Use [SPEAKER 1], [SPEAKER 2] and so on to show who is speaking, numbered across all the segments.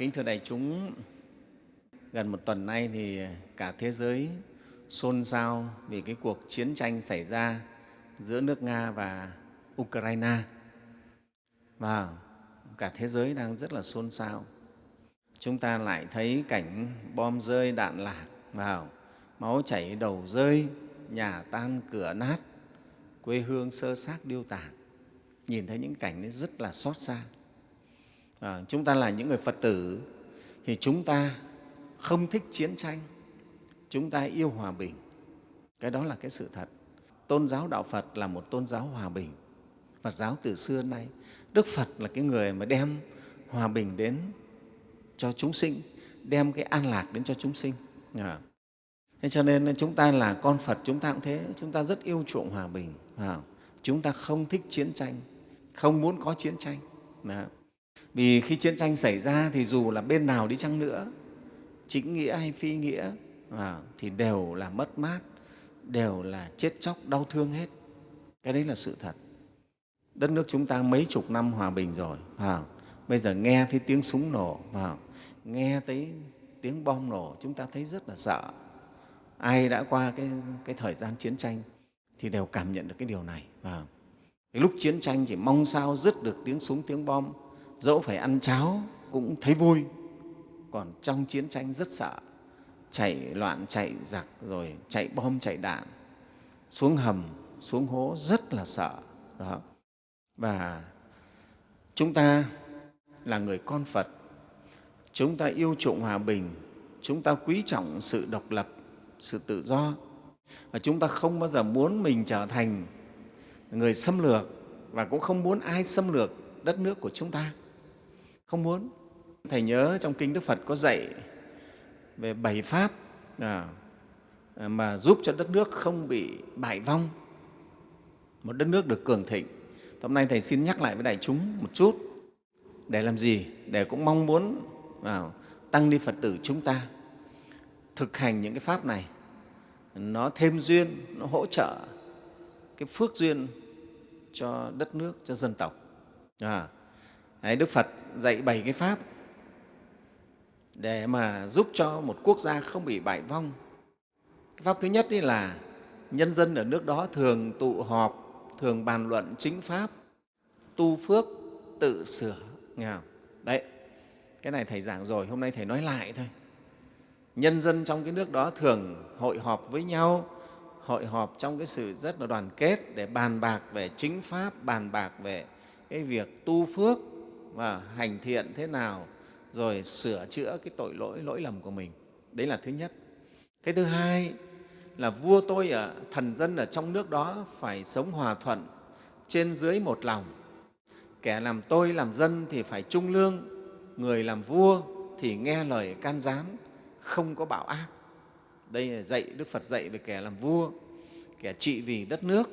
[SPEAKER 1] kính thưa đại chúng, gần một tuần nay thì cả thế giới xôn xao vì cái cuộc chiến tranh xảy ra giữa nước Nga và Ukraine. Và cả thế giới đang rất là xôn xao. Chúng ta lại thấy cảnh bom rơi, đạn lạc vào, máu chảy đầu rơi, nhà tan cửa nát, quê hương sơ xác điêu tàn. Nhìn thấy những cảnh rất là xót xa. À, chúng ta là những người Phật tử thì chúng ta không thích chiến tranh, chúng ta yêu hòa bình. Cái đó là cái sự thật. Tôn giáo Đạo Phật là một tôn giáo hòa bình. Phật giáo từ xưa nay, Đức Phật là cái người mà đem hòa bình đến cho chúng sinh, đem cái an lạc đến cho chúng sinh. À. Thế cho nên chúng ta là con Phật, chúng ta cũng thế, chúng ta rất yêu chuộng hòa bình. À. Chúng ta không thích chiến tranh, không muốn có chiến tranh. À. Vì khi chiến tranh xảy ra thì dù là bên nào đi chăng nữa, chính nghĩa hay phi nghĩa à, thì đều là mất mát, đều là chết chóc, đau thương hết. Cái đấy là sự thật. Đất nước chúng ta mấy chục năm hòa bình rồi, à, bây giờ nghe thấy tiếng súng nổ, à, nghe thấy tiếng bom nổ, chúng ta thấy rất là sợ. Ai đã qua cái, cái thời gian chiến tranh thì đều cảm nhận được cái điều này. À, cái lúc chiến tranh chỉ mong sao dứt được tiếng súng, tiếng bom, dẫu phải ăn cháo cũng thấy vui. Còn trong chiến tranh rất sợ, chạy loạn, chạy giặc, rồi chạy bom, chạy đạn. Xuống hầm, xuống hố rất là sợ, đó. Và chúng ta là người con phật. Chúng ta yêu chuộng hòa bình. Chúng ta quý trọng sự độc lập, sự tự do. Và chúng ta không bao giờ muốn mình trở thành người xâm lược và cũng không muốn ai xâm lược đất nước của chúng ta không muốn. Thầy nhớ trong kinh đức phật có dạy về bảy pháp à, à, mà giúp cho đất nước không bị bại vong. Một đất nước được cường thịnh. Hôm nay thầy xin nhắc lại với đại chúng một chút. Để làm gì? Để cũng mong muốn à, tăng ni phật tử chúng ta thực hành những cái pháp này. Nó thêm duyên nó hỗ trợ cái phước duyên cho đất nước cho dân tộc. À, Đấy, Đức Phật dạy bảy cái pháp để mà giúp cho một quốc gia không bị bại vong. Cái pháp thứ nhất ấy là nhân dân ở nước đó thường tụ họp, thường bàn luận chính pháp, tu phước, tự sửa. Nghe không? Đấy, cái này Thầy giảng rồi, hôm nay Thầy nói lại thôi. Nhân dân trong cái nước đó thường hội họp với nhau, hội họp trong cái sự rất là đoàn kết để bàn bạc về chính pháp, bàn bạc về cái việc tu phước, và hành thiện thế nào rồi sửa chữa cái tội lỗi lỗi lầm của mình. Đấy là thứ nhất. Cái thứ hai là vua tôi ở thần dân ở trong nước đó phải sống hòa thuận trên dưới một lòng. Kẻ làm tôi làm dân thì phải trung lương người làm vua thì nghe lời can gián không có bạo ác. Đây là dạy đức phật dạy về kẻ làm vua kẻ trị vì đất nước.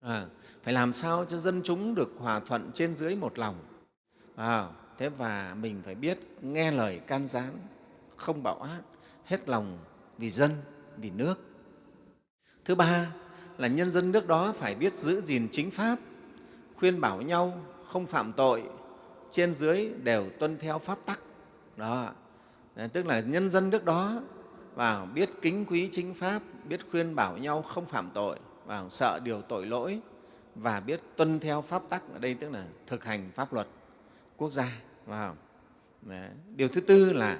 [SPEAKER 1] À, phải làm sao cho dân chúng được hòa thuận trên dưới một lòng? À, thế và mình phải biết nghe lời can gián, không bạo ác, hết lòng vì dân, vì nước. Thứ ba là nhân dân nước đó phải biết giữ gìn chính pháp, khuyên bảo nhau không phạm tội, trên dưới đều tuân theo pháp tắc. Đó, tức là nhân dân nước đó và biết kính quý chính pháp, biết khuyên bảo nhau không phạm tội, và sợ điều tội lỗi và biết tuân theo pháp tắc ở đây tức là thực hành pháp luật quốc gia. Wow. Đấy. Điều thứ tư là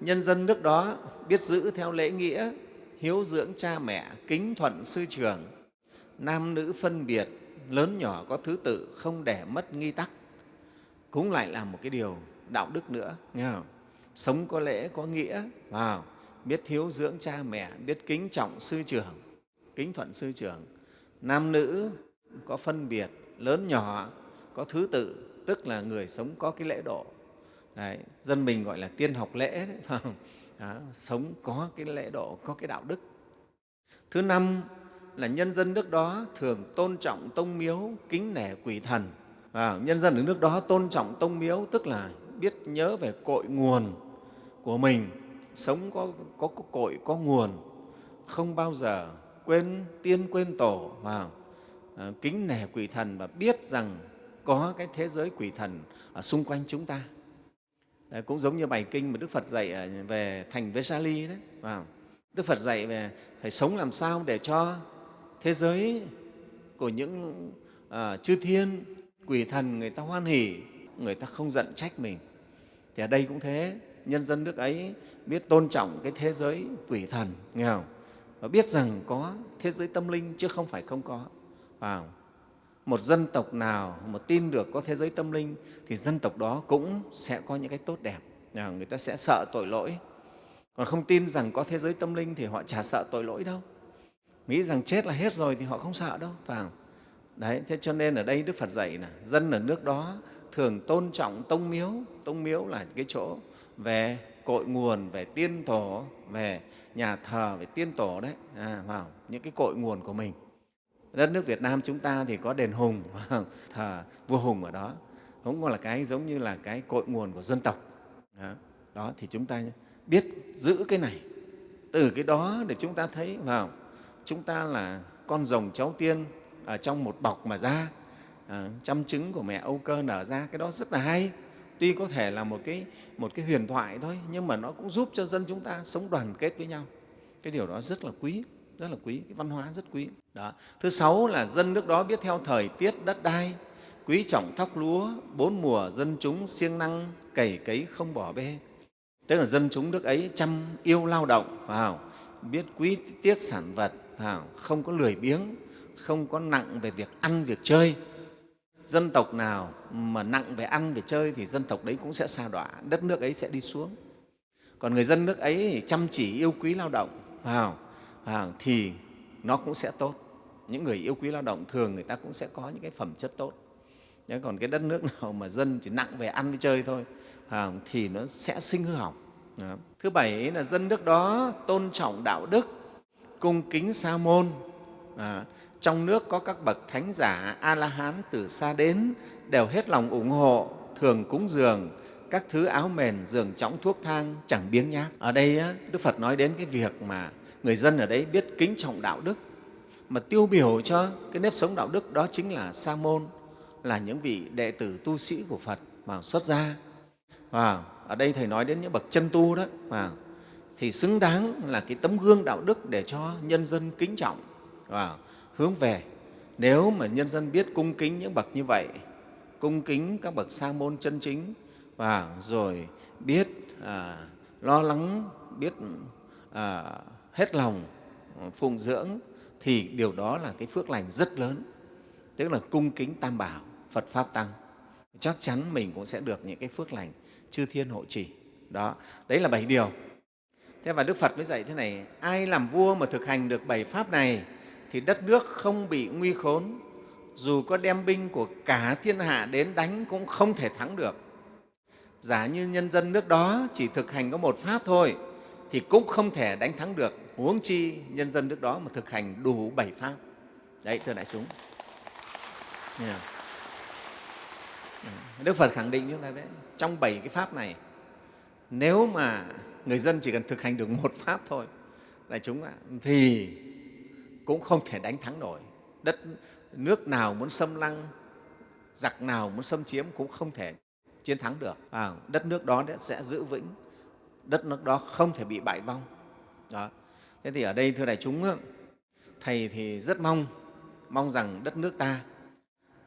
[SPEAKER 1] nhân dân nước đó biết giữ theo lễ nghĩa, hiếu dưỡng cha mẹ, kính thuận sư trưởng, nam nữ phân biệt, lớn nhỏ có thứ tự, không để mất nghi tắc. Cũng lại là một cái điều đạo đức nữa. Nghe không? Sống có lễ, có nghĩa, wow. biết hiếu dưỡng cha mẹ, biết kính trọng sư trưởng, kính thuận sư trưởng. Nam nữ có phân biệt, lớn nhỏ, có thứ tự, tức là người sống có cái lễ độ. Đấy, dân mình gọi là tiên học lễ đấy, phải không? Đó, sống có cái lễ độ có cái đạo đức. Thứ năm là nhân dân nước đó thường tôn trọng tông miếu kính nể quỷ thần. Và nhân dân ở nước đó tôn trọng tông miếu tức là biết nhớ về cội nguồn của mình. Sống có, có, có cội có nguồn. Không bao giờ quên tiên quên tổ và à, kính nể quỷ thần và biết rằng có cái thế giới quỷ thần ở xung quanh chúng ta. đấy, cũng giống như bài kinh mà đức phật dạy về thành vesali đấy vào. Đức phật dạy về phải sống làm sao để cho thế giới của những uh, chư thiên quỷ thần người ta hoan hỉ người ta không giận trách mình. Thì ở đây cũng thế nhân dân nước ấy biết tôn trọng cái thế giới quỷ thần nghe không? Và biết rằng có thế giới tâm linh chứ không phải không có vào một dân tộc nào mà tin được có thế giới tâm linh thì dân tộc đó cũng sẽ có những cái tốt đẹp người ta sẽ sợ tội lỗi còn không tin rằng có thế giới tâm linh thì họ chả sợ tội lỗi đâu nghĩ rằng chết là hết rồi thì họ không sợ đâu phải không? Đấy, thế cho nên ở đây Đức Phật dạy là dân ở nước đó thường tôn trọng tông miếu. Tông miếu là cái chỗ về cội nguồn, về tiên tổ, về nhà thờ, về tiên tổ đấy, à, vào những cái cội nguồn của mình. Đất nước Việt Nam chúng ta thì có đền Hùng, thờ vua Hùng ở đó, cũng là cái giống như là cái cội nguồn của dân tộc. Đó, đó thì chúng ta biết giữ cái này. Từ cái đó để chúng ta thấy vào chúng ta là con rồng cháu tiên ở trong một bọc mà ra. Ờ, à, trăm trứng của mẹ Âu Cơ nở ra cái đó rất là hay. Tuy có thể là một cái một cái huyền thoại thôi nhưng mà nó cũng giúp cho dân chúng ta sống đoàn kết với nhau. Cái điều đó rất là quý rất là quý, cái văn hóa rất quý. Đó. Thứ sáu là dân nước đó biết theo thời tiết đất đai, quý trọng thóc lúa, bốn mùa dân chúng siêng năng, cày cấy không bỏ bê. Tức là dân chúng nước ấy chăm yêu lao động, vào, biết quý tiếc sản vật không có lười biếng, không có nặng về việc ăn, việc chơi. Dân tộc nào mà nặng về ăn, về chơi thì dân tộc đấy cũng sẽ xa đọa, đất nước ấy sẽ đi xuống. Còn người dân nước ấy chăm chỉ yêu quý lao động, vào à, thì nó cũng sẽ tốt. Những người yêu quý lao động thường người ta cũng sẽ có những cái phẩm chất tốt. Nếu còn cái đất nước nào mà dân chỉ nặng về ăn với chơi thôi à, thì nó sẽ sinh hư hỏng. Đó. thứ bảy là dân nước đó tôn trọng đạo đức cung kính sa môn. À, trong nước có các bậc thánh giả a la hán từ xa đến đều hết lòng ủng hộ thường cúng dường các thứ áo mền giường chõng thuốc thang chẳng biếng nhác. Ở đây đức phật nói đến cái việc mà người dân ở đấy biết kính trọng đạo đức. Mà tiêu biểu cho cái nếp sống đạo đức đó chính là sa môn là những vị đệ tử tu sĩ của phật mà xuất gia. Và ở đây thầy nói đến những bậc chân tu đó. Và thì xứng đáng là cái tấm gương đạo đức để cho nhân dân kính trọng. Và hướng về. Nếu mà nhân dân biết cung kính những bậc như vậy, cung kính các bậc sa môn chân chính và rồi biết à, lo lắng, biết à, hết lòng ờ, phụng dưỡng thì điều đó là cái phước lành rất lớn, tức là cung kính tam bảo, Phật Pháp Tăng. Chắc chắn mình cũng sẽ được những cái phước lành chư thiên hộ trì. Đó, đấy là bảy điều. Thế và Đức Phật mới dạy thế này, ai làm vua mà thực hành được bảy pháp này thì đất nước không bị nguy khốn, dù có đem binh của cả thiên hạ đến đánh cũng không thể thắng được. Giả như nhân dân nước đó chỉ thực hành có một pháp thôi thì cũng không thể đánh thắng được, huống chi nhân dân nước đó mà thực hành đủ bảy pháp. Đấy, thưa đại chúng. Yeah. Đức Phật khẳng định chúng ta đấy, trong bảy cái pháp này, nếu mà người dân chỉ cần thực hành được một pháp thôi đại chúng ạ thì cũng không thể đánh thắng nổi. Đất nước nào muốn xâm lăng giặc nào muốn xâm chiếm cũng không thể chiến thắng được. À, đất nước đó sẽ giữ vững. Đất nước đó không thể bị bại vong. Đó thế thì ở đây thưa đại chúng thầy thì rất mong mong rằng đất nước ta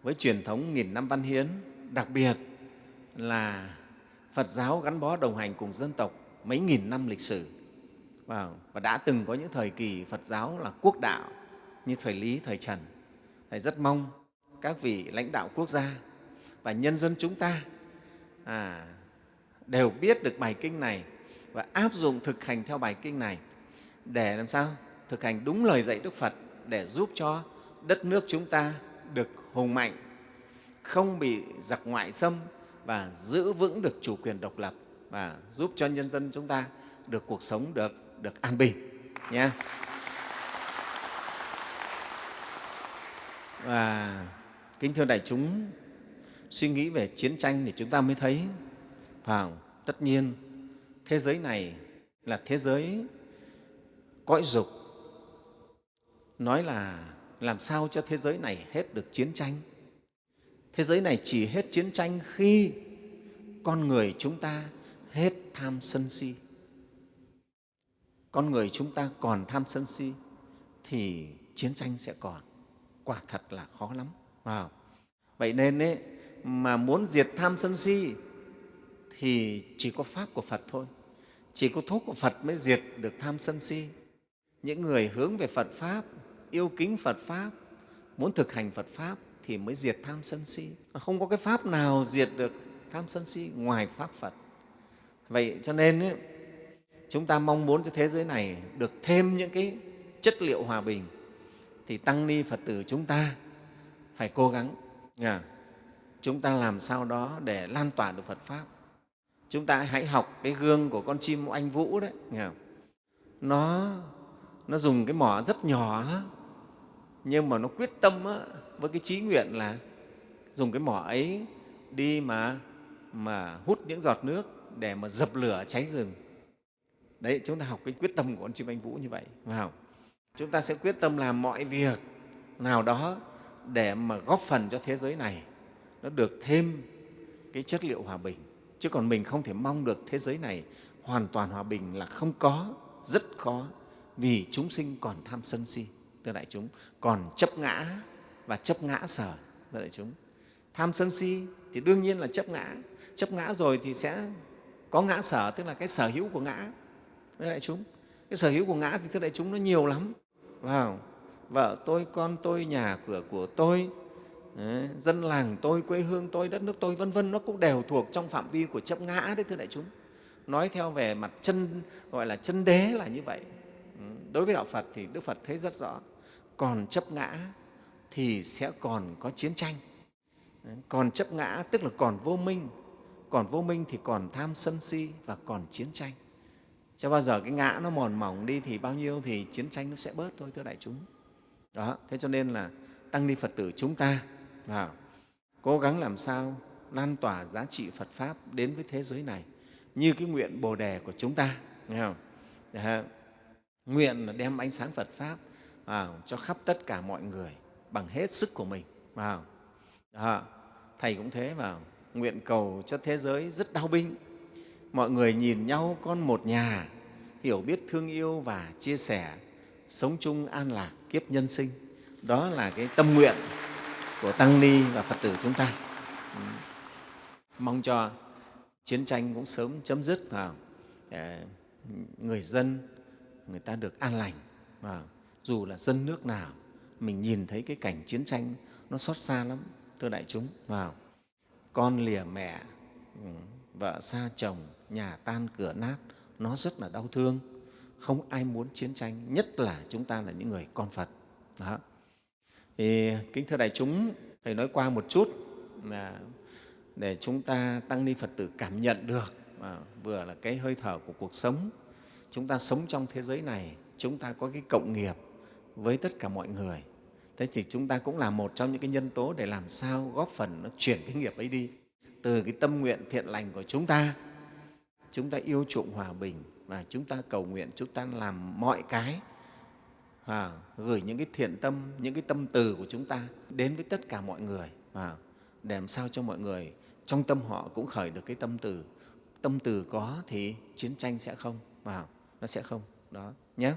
[SPEAKER 1] với truyền thống nghìn năm văn hiến đặc biệt là phật giáo gắn bó đồng hành cùng dân tộc mấy nghìn năm lịch sử và, và đã từng có những thời kỳ Phật giáo là quốc đạo như thời Lý, thời Trần. Thầy rất mong các vị lãnh đạo quốc gia và nhân dân chúng ta à, đều biết được bài kinh này và áp dụng thực hành theo bài kinh này để làm sao thực hành đúng lời dạy Đức Phật để giúp cho đất nước chúng ta được hùng mạnh, không bị giặc ngoại xâm và giữ vững được chủ quyền độc lập và giúp cho nhân dân chúng ta được cuộc sống được được an bình nhé. Và kính thưa đại chúng, suy nghĩ về chiến tranh thì chúng ta mới thấy vào tất nhiên thế giới này là thế giới cõi dục. Nói là làm sao cho thế giới này hết được chiến tranh? Thế giới này chỉ hết chiến tranh khi con người chúng ta hết tham sân si. Con người chúng ta còn tham sân si thì chiến tranh sẽ còn. Quả thật là khó lắm wow. vậy nên ấy, mà muốn diệt tham sân si thì chỉ có pháp của phật thôi. Chỉ có thuốc của phật mới diệt được tham sân si những người hướng về phật pháp yêu kính phật pháp muốn thực hành phật pháp thì mới diệt tham sân si. Không có cái pháp nào diệt được tham sân si ngoài pháp phật. Vậy cho nên ấy, chúng ta mong muốn cho thế giới này được thêm những cái chất liệu hòa bình thì tăng ni phật tử chúng ta phải cố gắng nha. chúng ta làm sao đó để lan tỏa được phật pháp. Chúng ta hãy học cái gương của con chim anh vũ đấy nghe nó nó dùng cái mỏ rất nhỏ nhưng mà nó quyết tâm á, với cái trí nguyện là dùng cái mỏ ấy đi mà mà hút những giọt nước để mà dập lửa cháy rừng. Đấy chúng ta học cái quyết tâm của con chim anh vũ như vậy phải không? chúng ta sẽ quyết tâm làm mọi việc nào đó để mà góp phần cho thế giới này. Nó được thêm cái chất liệu hòa bình. Chứ còn mình không thể mong được thế giới này hoàn toàn hòa bình là không có rất khó vì chúng sinh còn tham sân si thưa đại chúng còn chấp ngã và chấp ngã sở thưa đại chúng. Tham sân si thì đương nhiên là chấp ngã chấp ngã rồi thì sẽ có ngã sở tức là cái sở hữu của ngã thưa đại chúng. Cái sở hữu của ngã thì thưa đại chúng nó nhiều lắm vào vợ tôi con tôi nhà cửa của tôi đấy, dân làng tôi quê hương tôi đất nước tôi vân vân nó cũng đều thuộc trong phạm vi của chấp ngã đấy thưa đại chúng. Nói theo về mặt chân gọi là chân đế là như vậy đối với đạo phật thì đức phật thấy rất rõ, còn chấp ngã thì sẽ còn có chiến tranh còn chấp ngã tức là còn vô minh, còn vô minh thì còn tham sân si và còn chiến tranh cho bao giờ cái ngã nó mòn mỏng đi thì bao nhiêu thì chiến tranh nó sẽ bớt thôi, thưa đại chúng đó, thế cho nên là tăng ni phật tử chúng ta, vào, cố gắng làm sao lan tỏa giá trị phật pháp đến với thế giới này như cái nguyện bồ đề của chúng ta, nghe không? Đó nguyện là đem ánh sáng phật pháp vào cho khắp tất cả mọi người bằng hết sức của mình vào. À, thầy cũng thế vào. Nguyện cầu cho thế giới rất đau binh. Mọi người nhìn nhau con một nhà hiểu biết thương yêu và chia sẻ sống chung an lạc kiếp nhân sinh. Đó là cái tâm nguyện của tăng ni và phật tử chúng ta. Ừ. mong cho chiến tranh cũng sớm chấm dứt vào. Để người dân người ta được an lành. Và dù là dân nước nào mình nhìn thấy cái cảnh chiến tranh nó xót xa lắm thưa đại chúng. Vào con lìa mẹ ừ, vợ xa chồng nhà tan cửa nát nó rất là đau thương. Không ai muốn chiến tranh nhất là chúng ta là những người con phật. Đó. Thì kính thưa đại chúng thầy nói qua một chút là để chúng ta tăng ni phật tử cảm nhận được à, vừa là cái hơi thở của cuộc sống chúng ta sống trong thế giới này chúng ta có cái cộng nghiệp với tất cả mọi người. Thế thì chúng ta cũng là một trong những cái nhân tố để làm sao góp phần nó chuyển cái nghiệp ấy đi. Từ cái tâm nguyện thiện lành của chúng ta chúng ta yêu chuộng hòa bình và chúng ta cầu nguyện chúng ta làm mọi cái à, gửi những cái thiện tâm những cái tâm từ của chúng ta đến với tất cả mọi người à, để làm sao cho mọi người trong tâm họ cũng khởi được cái tâm từ. Tâm từ có thì chiến tranh sẽ không vào nó sẽ không. Đó nhé